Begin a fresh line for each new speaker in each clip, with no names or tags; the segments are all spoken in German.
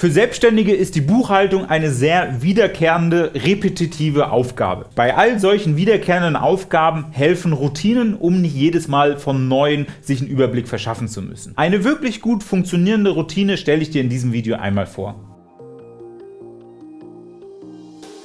Für Selbstständige ist die Buchhaltung eine sehr wiederkehrende, repetitive Aufgabe. Bei all solchen wiederkehrenden Aufgaben helfen Routinen, um nicht jedes Mal von Neuem sich einen Überblick verschaffen zu müssen. Eine wirklich gut funktionierende Routine stelle ich dir in diesem Video einmal vor.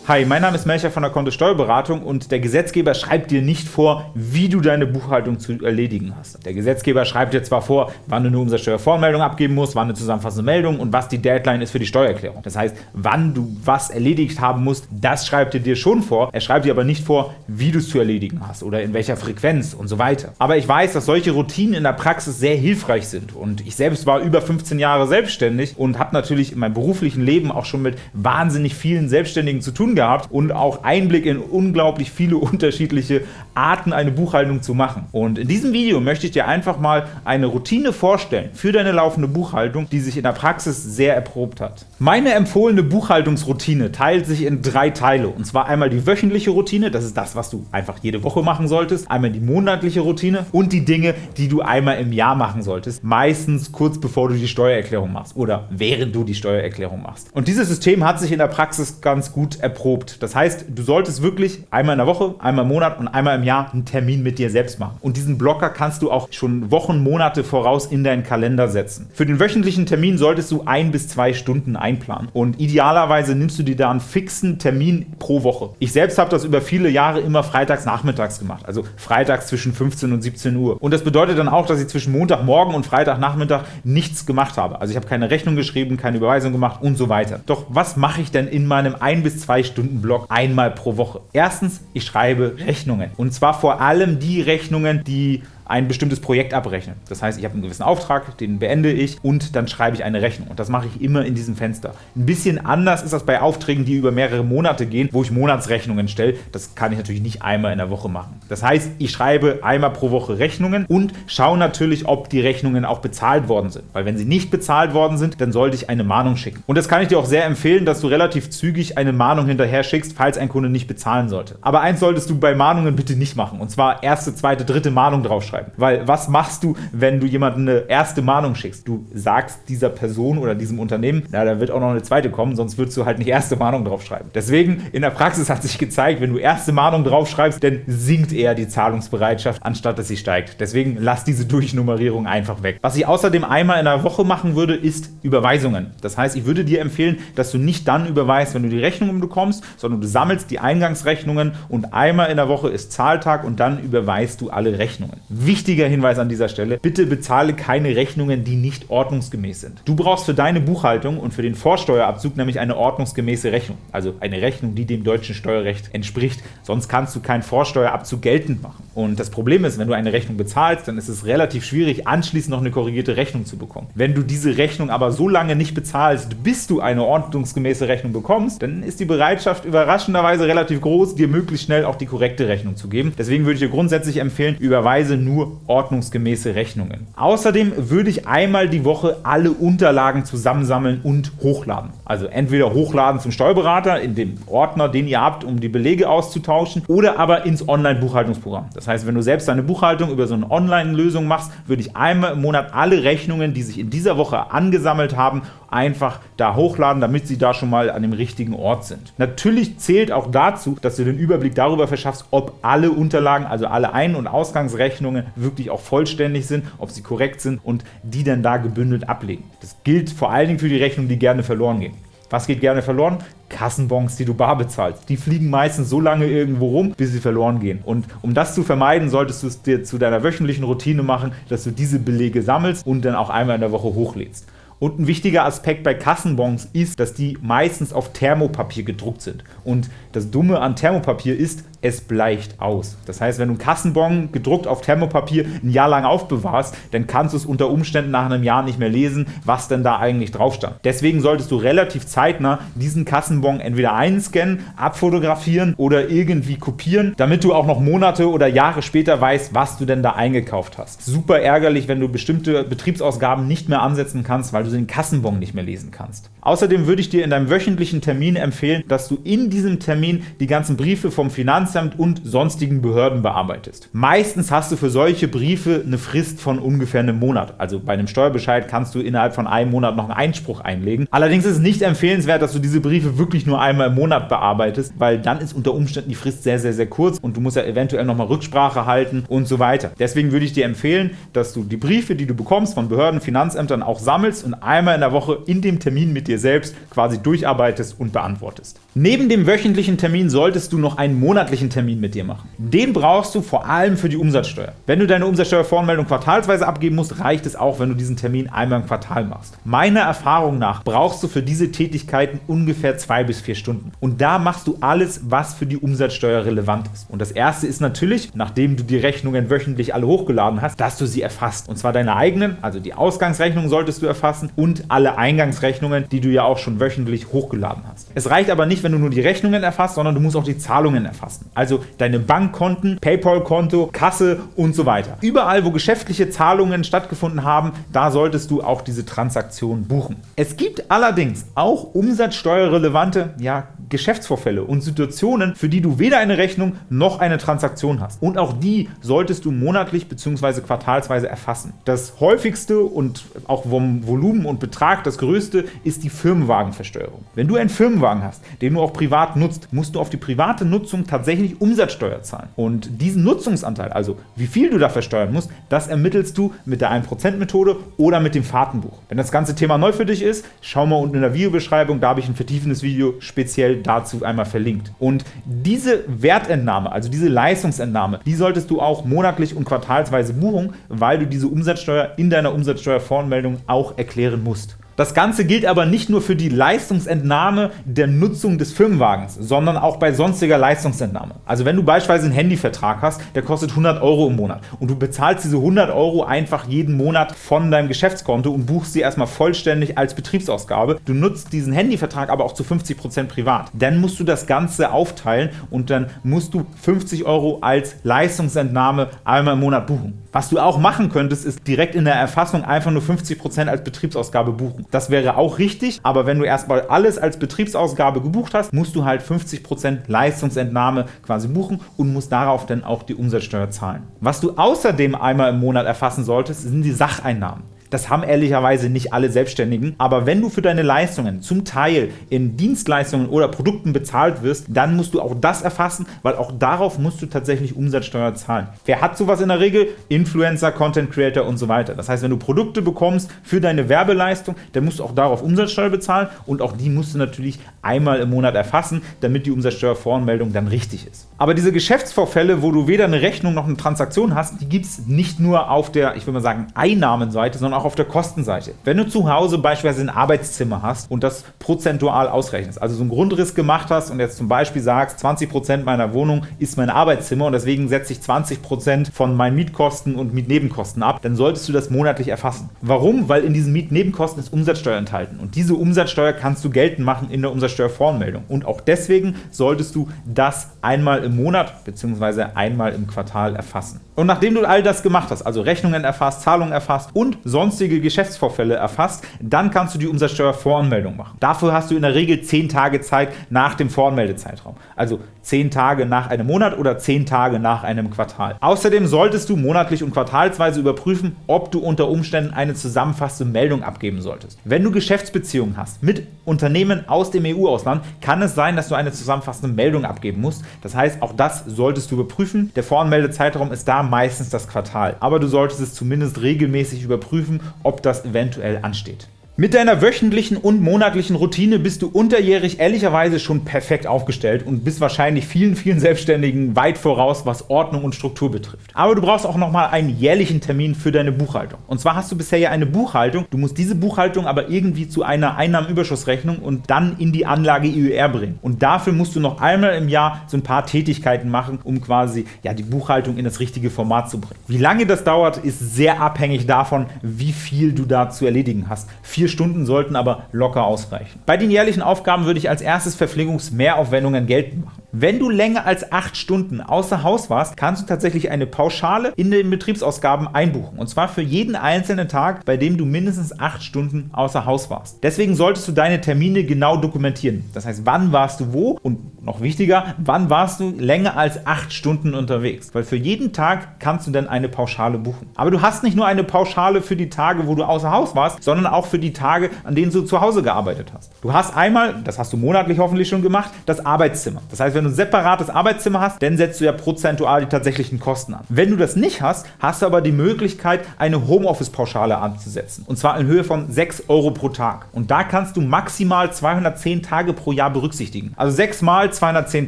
Hi, mein Name ist Melcher von der Kontosteuerberatung und der Gesetzgeber schreibt dir nicht vor, wie du deine Buchhaltung zu erledigen hast. Der Gesetzgeber schreibt dir zwar vor, wann du eine Umsatzsteuervoranmeldung abgeben musst, wann eine zusammenfassende Meldung und was die Deadline ist für die Steuererklärung. Das heißt, wann du was erledigt haben musst, das schreibt er dir schon vor. Er schreibt dir aber nicht vor, wie du es zu erledigen hast oder in welcher Frequenz und so weiter. Aber ich weiß, dass solche Routinen in der Praxis sehr hilfreich sind und ich selbst war über 15 Jahre selbstständig und habe natürlich in meinem beruflichen Leben auch schon mit wahnsinnig vielen Selbstständigen zu tun gehabt und auch Einblick in unglaublich viele unterschiedliche Arten, eine Buchhaltung zu machen. Und in diesem Video möchte ich dir einfach mal eine Routine vorstellen für deine laufende Buchhaltung, die sich in der Praxis sehr erprobt hat. Meine empfohlene Buchhaltungsroutine teilt sich in drei Teile. Und zwar einmal die wöchentliche Routine, das ist das, was du einfach jede Woche machen solltest, einmal die monatliche Routine und die Dinge, die du einmal im Jahr machen solltest, meistens kurz bevor du die Steuererklärung machst oder während du die Steuererklärung machst. Und dieses System hat sich in der Praxis ganz gut erprobt. Das heißt, du solltest wirklich einmal in der Woche, einmal im Monat und einmal im Jahr einen Termin mit dir selbst machen. Und diesen Blocker kannst du auch schon Wochen, Monate voraus in deinen Kalender setzen. Für den wöchentlichen Termin solltest du ein bis zwei Stunden einplanen. Und idealerweise nimmst du dir da einen fixen Termin pro Woche. Ich selbst habe das über viele Jahre immer freitags nachmittags gemacht, also freitags zwischen 15 und 17 Uhr. Und das bedeutet dann auch, dass ich zwischen Montagmorgen und Freitagnachmittag nichts gemacht habe. Also ich habe keine Rechnung geschrieben, keine Überweisung gemacht und so weiter. Doch was mache ich denn in meinem ein bis zwei Stunden Block Blog einmal pro Woche. Erstens, ich schreibe Rechnungen. Und zwar vor allem die Rechnungen, die ein bestimmtes Projekt abrechnen. Das heißt, ich habe einen gewissen Auftrag, den beende ich und dann schreibe ich eine Rechnung. Und das mache ich immer in diesem Fenster. Ein bisschen anders ist das bei Aufträgen, die über mehrere Monate gehen, wo ich Monatsrechnungen stelle. Das kann ich natürlich nicht einmal in der Woche machen. Das heißt, ich schreibe einmal pro Woche Rechnungen und schaue natürlich, ob die Rechnungen auch bezahlt worden sind. Weil wenn sie nicht bezahlt worden sind, dann sollte ich eine Mahnung schicken. Und das kann ich dir auch sehr empfehlen, dass du relativ zügig eine Mahnung hinterher schickst, falls ein Kunde nicht bezahlen sollte. Aber eins solltest du bei Mahnungen bitte nicht machen. Und zwar erste, zweite, dritte Mahnung draufschreiben schreiben. Weil was machst du, wenn du jemandem eine erste Mahnung schickst? Du sagst dieser Person oder diesem Unternehmen, na, da wird auch noch eine zweite kommen, sonst würdest du halt nicht erste Mahnung draufschreiben. Deswegen, in der Praxis hat sich gezeigt, wenn du erste Mahnung draufschreibst, dann sinkt eher die Zahlungsbereitschaft, anstatt dass sie steigt. Deswegen lass diese Durchnummerierung einfach weg. Was ich außerdem einmal in der Woche machen würde, ist Überweisungen. Das heißt, ich würde dir empfehlen, dass du nicht dann überweist, wenn du die Rechnungen bekommst, sondern du sammelst die Eingangsrechnungen und einmal in der Woche ist Zahltag und dann überweist du alle Rechnungen. Wichtiger Hinweis an dieser Stelle, bitte bezahle keine Rechnungen, die nicht ordnungsgemäß sind. Du brauchst für deine Buchhaltung und für den Vorsteuerabzug nämlich eine ordnungsgemäße Rechnung, also eine Rechnung, die dem deutschen Steuerrecht entspricht, sonst kannst du keinen Vorsteuerabzug geltend machen. Und das Problem ist, wenn du eine Rechnung bezahlst, dann ist es relativ schwierig, anschließend noch eine korrigierte Rechnung zu bekommen. Wenn du diese Rechnung aber so lange nicht bezahlst, bis du eine ordnungsgemäße Rechnung bekommst, dann ist die Bereitschaft überraschenderweise relativ groß, dir möglichst schnell auch die korrekte Rechnung zu geben. Deswegen würde ich dir grundsätzlich empfehlen, überweise nur nur ordnungsgemäße Rechnungen. Außerdem würde ich einmal die Woche alle Unterlagen zusammensammeln und hochladen. Also entweder hochladen zum Steuerberater in dem Ordner, den ihr habt, um die Belege auszutauschen, oder aber ins Online-Buchhaltungsprogramm. Das heißt, wenn du selbst deine Buchhaltung über so eine Online-Lösung machst, würde ich einmal im Monat alle Rechnungen, die sich in dieser Woche angesammelt haben, einfach da hochladen, damit sie da schon mal an dem richtigen Ort sind. Natürlich zählt auch dazu, dass du den Überblick darüber verschaffst, ob alle Unterlagen, also alle Ein- und Ausgangsrechnungen wirklich auch vollständig sind, ob sie korrekt sind und die dann da gebündelt ablegen. Das gilt vor allen Dingen für die Rechnungen, die gerne verloren gehen. Was geht gerne verloren? Kassenbons, die du bar bezahlst. Die fliegen meistens so lange irgendwo rum, bis sie verloren gehen. Und um das zu vermeiden, solltest du es dir zu deiner wöchentlichen Routine machen, dass du diese Belege sammelst und dann auch einmal in der Woche hochlädst. Und ein wichtiger Aspekt bei Kassenbons ist, dass die meistens auf Thermopapier gedruckt sind. Und das Dumme an Thermopapier ist, es bleicht aus. Das heißt, wenn du einen Kassenbon gedruckt auf Thermopapier ein Jahr lang aufbewahrst, dann kannst du es unter Umständen nach einem Jahr nicht mehr lesen, was denn da eigentlich drauf stand. Deswegen solltest du relativ zeitnah diesen Kassenbon entweder einscannen, abfotografieren oder irgendwie kopieren, damit du auch noch Monate oder Jahre später weißt, was du denn da eingekauft hast. Super ärgerlich, wenn du bestimmte Betriebsausgaben nicht mehr ansetzen kannst, weil du den Kassenbon nicht mehr lesen kannst. Außerdem würde ich dir in deinem wöchentlichen Termin empfehlen, dass du in diesem Termin die ganzen Briefe vom Finanzamt Finanzamt und sonstigen Behörden bearbeitest. Meistens hast du für solche Briefe eine Frist von ungefähr einem Monat. Also bei einem Steuerbescheid kannst du innerhalb von einem Monat noch einen Einspruch einlegen. Allerdings ist es nicht empfehlenswert, dass du diese Briefe wirklich nur einmal im Monat bearbeitest, weil dann ist unter Umständen die Frist sehr, sehr, sehr kurz und du musst ja eventuell nochmal Rücksprache halten und so weiter. Deswegen würde ich dir empfehlen, dass du die Briefe, die du bekommst von Behörden, Finanzämtern auch sammelst und einmal in der Woche in dem Termin mit dir selbst quasi durcharbeitest und beantwortest. Neben dem wöchentlichen Termin solltest du noch einen monatlichen Termin mit dir machen. Den brauchst du vor allem für die Umsatzsteuer. Wenn du deine Umsatzsteuervoranmeldung quartalsweise abgeben musst, reicht es auch, wenn du diesen Termin einmal im Quartal machst. Meiner Erfahrung nach brauchst du für diese Tätigkeiten ungefähr zwei bis vier Stunden. Und da machst du alles, was für die Umsatzsteuer relevant ist. Und das erste ist natürlich, nachdem du die Rechnungen wöchentlich alle hochgeladen hast, dass du sie erfasst. Und zwar deine eigenen, also die Ausgangsrechnung solltest du erfassen und alle Eingangsrechnungen, die du ja auch schon wöchentlich hochgeladen hast. Es reicht aber nicht, wenn du nur die Rechnungen erfasst, sondern du musst auch die Zahlungen erfassen. Also deine Bankkonten, PayPal-Konto, Kasse und so weiter. Überall, wo geschäftliche Zahlungen stattgefunden haben, da solltest du auch diese Transaktion buchen. Es gibt allerdings auch umsatzsteuerrelevante ja, Geschäftsvorfälle und Situationen, für die du weder eine Rechnung noch eine Transaktion hast. Und auch die solltest du monatlich bzw. quartalsweise erfassen. Das häufigste und auch vom Volumen und Betrag das größte ist die Firmenwagenversteuerung. Wenn du einen Firmenwagen hast, den du auch privat nutzt, musst du auf die private Nutzung tatsächlich Umsatzsteuer zahlen. Und diesen Nutzungsanteil, also wie viel du da versteuern musst, das ermittelst du mit der 1%-Methode oder mit dem Fahrtenbuch. Wenn das ganze Thema neu für dich ist, schau mal unten in der Videobeschreibung, da habe ich ein vertiefendes Video speziell dazu einmal verlinkt. Und diese Wertentnahme, also diese Leistungsentnahme, die solltest du auch monatlich und quartalsweise buchen, weil du diese Umsatzsteuer in deiner Umsatzsteuervoranmeldung auch erklären musst. Das Ganze gilt aber nicht nur für die Leistungsentnahme der Nutzung des Firmenwagens, sondern auch bei sonstiger Leistungsentnahme. Also wenn du beispielsweise einen Handyvertrag hast, der kostet 100 Euro im Monat und du bezahlst diese 100 Euro einfach jeden Monat von deinem Geschäftskonto und buchst sie erstmal vollständig als Betriebsausgabe. Du nutzt diesen Handyvertrag aber auch zu 50% privat. Dann musst du das Ganze aufteilen und dann musst du 50 Euro als Leistungsentnahme einmal im Monat buchen. Was du auch machen könntest, ist direkt in der Erfassung einfach nur 50% als Betriebsausgabe buchen. Das wäre auch richtig, aber wenn du erstmal alles als Betriebsausgabe gebucht hast, musst du halt 50% Leistungsentnahme quasi buchen und musst darauf dann auch die Umsatzsteuer zahlen. Was du außerdem einmal im Monat erfassen solltest, sind die Sacheinnahmen. Das haben ehrlicherweise nicht alle Selbstständigen. Aber wenn du für deine Leistungen zum Teil in Dienstleistungen oder Produkten bezahlt wirst, dann musst du auch das erfassen, weil auch darauf musst du tatsächlich Umsatzsteuer zahlen. Wer hat sowas in der Regel? Influencer, Content Creator und so weiter. Das heißt, wenn du Produkte bekommst für deine Werbeleistung, dann musst du auch darauf Umsatzsteuer bezahlen und auch die musst du natürlich einmal im Monat erfassen, damit die Umsatzsteuervoranmeldung dann richtig ist. Aber diese Geschäftsvorfälle, wo du weder eine Rechnung noch eine Transaktion hast, die gibt es nicht nur auf der, ich will mal sagen, Einnahmenseite, sondern auch auch auf der Kostenseite. Wenn du zu Hause beispielsweise ein Arbeitszimmer hast und das prozentual ausrechnest, also so einen Grundriss gemacht hast und jetzt zum Beispiel sagst, 20% meiner Wohnung ist mein Arbeitszimmer und deswegen setze ich 20% von meinen Mietkosten und Mietnebenkosten ab, dann solltest du das monatlich erfassen. Warum? Weil in diesen Mietnebenkosten ist Umsatzsteuer enthalten und diese Umsatzsteuer kannst du geltend machen in der Umsatzsteuervoranmeldung und auch deswegen solltest du das einmal im Monat bzw. einmal im Quartal erfassen. Und nachdem du all das gemacht hast, also Rechnungen erfasst, Zahlungen erfasst und sonstige Geschäftsvorfälle erfasst, dann kannst du die Umsatzsteuervoranmeldung machen. Dafür hast du in der Regel 10 Tage Zeit nach dem Voranmeldezeitraum. Also 10 Tage nach einem Monat oder 10 Tage nach einem Quartal. Außerdem solltest du monatlich und quartalsweise überprüfen, ob du unter Umständen eine zusammenfassende Meldung abgeben solltest. Wenn du Geschäftsbeziehungen hast mit Unternehmen aus dem EU-Ausland, kann es sein, dass du eine zusammenfassende Meldung abgeben musst. Das heißt, auch das solltest du überprüfen. Der Voranmeldezeitraum ist da meistens das Quartal, aber du solltest es zumindest regelmäßig überprüfen, ob das eventuell ansteht. Mit deiner wöchentlichen und monatlichen Routine bist du unterjährig ehrlicherweise schon perfekt aufgestellt und bist wahrscheinlich vielen, vielen Selbstständigen weit voraus, was Ordnung und Struktur betrifft. Aber du brauchst auch nochmal einen jährlichen Termin für deine Buchhaltung. Und zwar hast du bisher ja eine Buchhaltung, du musst diese Buchhaltung aber irgendwie zu einer Einnahmenüberschussrechnung und dann in die Anlage IUR bringen. Und dafür musst du noch einmal im Jahr so ein paar Tätigkeiten machen, um quasi ja, die Buchhaltung in das richtige Format zu bringen. Wie lange das dauert, ist sehr abhängig davon, wie viel du da zu erledigen hast. Vier Vier Stunden sollten aber locker ausreichen. Bei den jährlichen Aufgaben würde ich als erstes Verpflegungsmehraufwendungen geltend machen. Wenn du länger als 8 Stunden außer Haus warst, kannst du tatsächlich eine Pauschale in den Betriebsausgaben einbuchen. Und zwar für jeden einzelnen Tag, bei dem du mindestens 8 Stunden außer Haus warst. Deswegen solltest du deine Termine genau dokumentieren. Das heißt, wann warst du wo und Noch wichtiger, wann warst du länger als 8 Stunden unterwegs? Weil für jeden Tag kannst du dann eine Pauschale buchen. Aber du hast nicht nur eine Pauschale für die Tage, wo du außer Haus warst, sondern auch für die Tage, an denen du zu Hause gearbeitet hast. Du hast einmal, das hast du monatlich hoffentlich schon gemacht, das Arbeitszimmer. Das heißt, wenn du ein separates Arbeitszimmer hast, dann setzt du ja prozentual die tatsächlichen Kosten an. Wenn du das nicht hast, hast du aber die Möglichkeit, eine Homeoffice-Pauschale anzusetzen. Und zwar in Höhe von 6 Euro pro Tag. Und da kannst du maximal 210 Tage pro Jahr berücksichtigen. Also 6 mal 210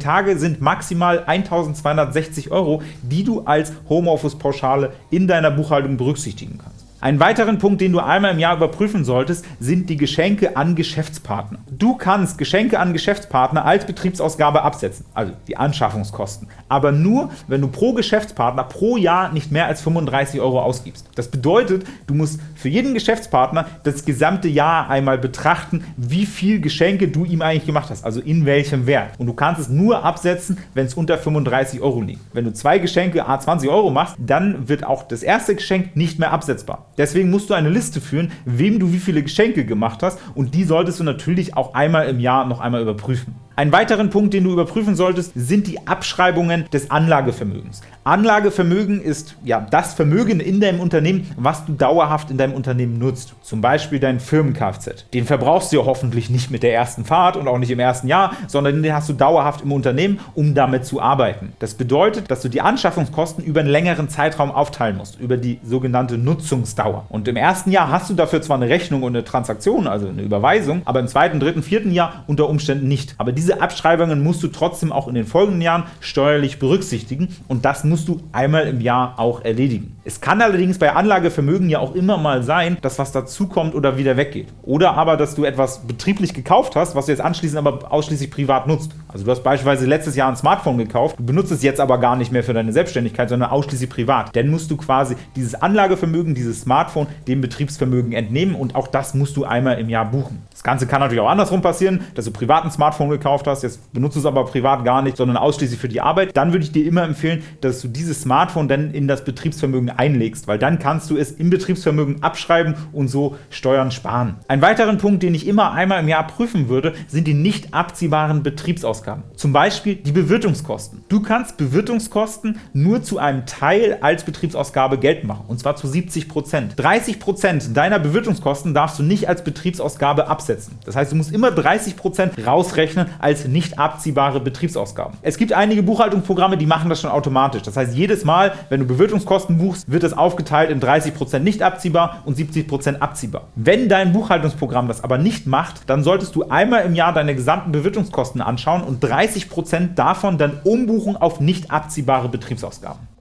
Tage sind maximal 1260 Euro, die du als Homeoffice-Pauschale in deiner Buchhaltung berücksichtigen kannst. Einen weiteren Punkt, den du einmal im Jahr überprüfen solltest, sind die Geschenke an Geschäftspartner. Du kannst Geschenke an Geschäftspartner als Betriebsausgabe absetzen, also die Anschaffungskosten, aber nur, wenn du pro Geschäftspartner pro Jahr nicht mehr als 35 Euro ausgibst. Das bedeutet, du musst für jeden Geschäftspartner das gesamte Jahr einmal betrachten, wie viel Geschenke du ihm eigentlich gemacht hast, also in welchem Wert. Und du kannst es nur absetzen, wenn es unter 35 Euro liegt. Wenn du zwei Geschenke a 20 Euro machst, dann wird auch das erste Geschenk nicht mehr absetzbar. Deswegen musst du eine Liste führen, wem du wie viele Geschenke gemacht hast und die solltest du natürlich auch einmal im Jahr noch einmal überprüfen. Einen weiteren Punkt, den du überprüfen solltest, sind die Abschreibungen des Anlagevermögens. Anlagevermögen ist ja das Vermögen in deinem Unternehmen, was du dauerhaft in deinem Unternehmen nutzt. Zum Beispiel dein Firmen-Kfz. Den verbrauchst du ja hoffentlich nicht mit der ersten Fahrt und auch nicht im ersten Jahr, sondern den hast du dauerhaft im Unternehmen, um damit zu arbeiten. Das bedeutet, dass du die Anschaffungskosten über einen längeren Zeitraum aufteilen musst, über die sogenannte Nutzungsdauer. Und im ersten Jahr hast du dafür zwar eine Rechnung und eine Transaktion, also eine Überweisung, aber im zweiten, dritten, vierten Jahr unter Umständen nicht. Aber diese Abschreibungen musst du trotzdem auch in den folgenden Jahren steuerlich berücksichtigen und das muss musst du einmal im Jahr auch erledigen. Es kann allerdings bei Anlagevermögen ja auch immer mal sein, dass was dazukommt oder wieder weggeht. Oder aber, dass du etwas betrieblich gekauft hast, was du jetzt anschließend aber ausschließlich privat nutzt. Also du hast beispielsweise letztes Jahr ein Smartphone gekauft, du benutzt es jetzt aber gar nicht mehr für deine Selbstständigkeit, sondern ausschließlich privat. Dann musst du quasi dieses Anlagevermögen, dieses Smartphone, dem Betriebsvermögen entnehmen und auch das musst du einmal im Jahr buchen. Das Ganze kann natürlich auch andersrum passieren, dass du privat ein Smartphone gekauft hast, jetzt benutzt es aber privat gar nicht, sondern ausschließlich für die Arbeit. Dann würde ich dir immer empfehlen, dass du dieses Smartphone dann in das Betriebsvermögen einlegst, weil dann kannst du es im Betriebsvermögen abschreiben und so Steuern sparen. Ein weiteren Punkt, den ich immer einmal im Jahr prüfen würde, sind die nicht abziehbaren Betriebsausgaben. Zum Beispiel die Bewirtungskosten. Du kannst Bewirtungskosten nur zu einem Teil als Betriebsausgabe geltend machen, und zwar zu 70% 30% deiner Bewirtungskosten darfst du nicht als Betriebsausgabe absetzen. Das heißt, du musst immer 30% rausrechnen als nicht abziehbare Betriebsausgaben. Es gibt einige Buchhaltungsprogramme, die machen das schon automatisch. Das heißt, jedes Mal, wenn du Bewirtungskosten buchst, wird es aufgeteilt in 30% nicht abziehbar und 70% abziehbar. Wenn dein Buchhaltungsprogramm das aber nicht macht, dann solltest du einmal im Jahr deine gesamten Bewirtungskosten anschauen und 30% davon dann umbuchen auf nicht abziehbare Betriebsausgaben.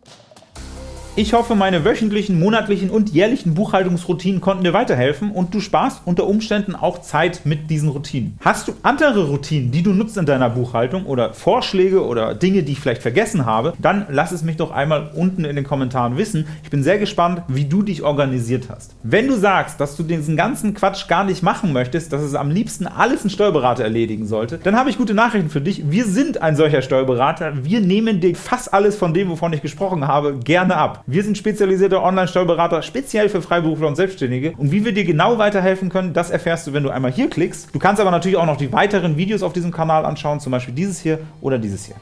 Ich hoffe, meine wöchentlichen, monatlichen und jährlichen Buchhaltungsroutinen konnten dir weiterhelfen und du sparst unter Umständen auch Zeit mit diesen Routinen. Hast du andere Routinen, die du nutzt in deiner Buchhaltung oder Vorschläge oder Dinge, die ich vielleicht vergessen habe, dann lass es mich doch einmal unten in den Kommentaren wissen. Ich bin sehr gespannt, wie du dich organisiert hast. Wenn du sagst, dass du diesen ganzen Quatsch gar nicht machen möchtest, dass es am liebsten alles ein Steuerberater erledigen sollte, dann habe ich gute Nachrichten für dich. Wir sind ein solcher Steuerberater. Wir nehmen dir fast alles von dem, wovon ich gesprochen habe, gerne ab. Wir sind spezialisierte Online-Steuerberater, speziell für Freiberufler und Selbstständige. Und wie wir dir genau weiterhelfen können, das erfährst du, wenn du einmal hier klickst. Du kannst aber natürlich auch noch die weiteren Videos auf diesem Kanal anschauen, zum Beispiel dieses hier oder dieses hier.